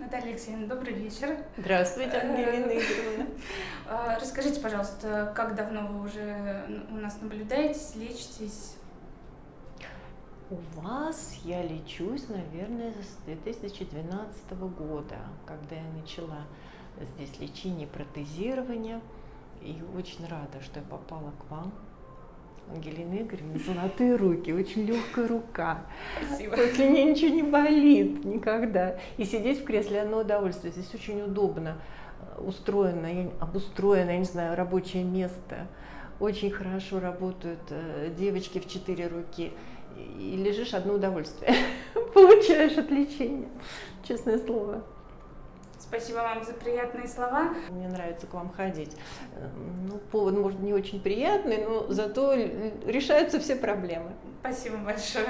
Наталья Алексеевна, добрый вечер. Здравствуйте, Ангелина Игоревна. А, Расскажите, пожалуйста, как давно вы уже у нас наблюдаетесь, лечитесь? У вас я лечусь, наверное, с 2012 года, когда я начала здесь лечение, протезирование. И очень рада, что я попала к вам. Ангелина Игоревна, золотые руки, очень легкая рука. Спасибо. После нее ничего не болит никогда. И сидеть в кресле одно удовольствие. Здесь очень удобно устроено, обустроено, я не знаю, рабочее место. Очень хорошо работают э, девочки в четыре руки. И лежишь одно удовольствие. Получаешь от лечения. Честное слово. Спасибо вам за приятные слова. Мне нравится к вам ходить. Э, Ну, повод, может, не очень приятный, но зато решаются все проблемы. Спасибо большое.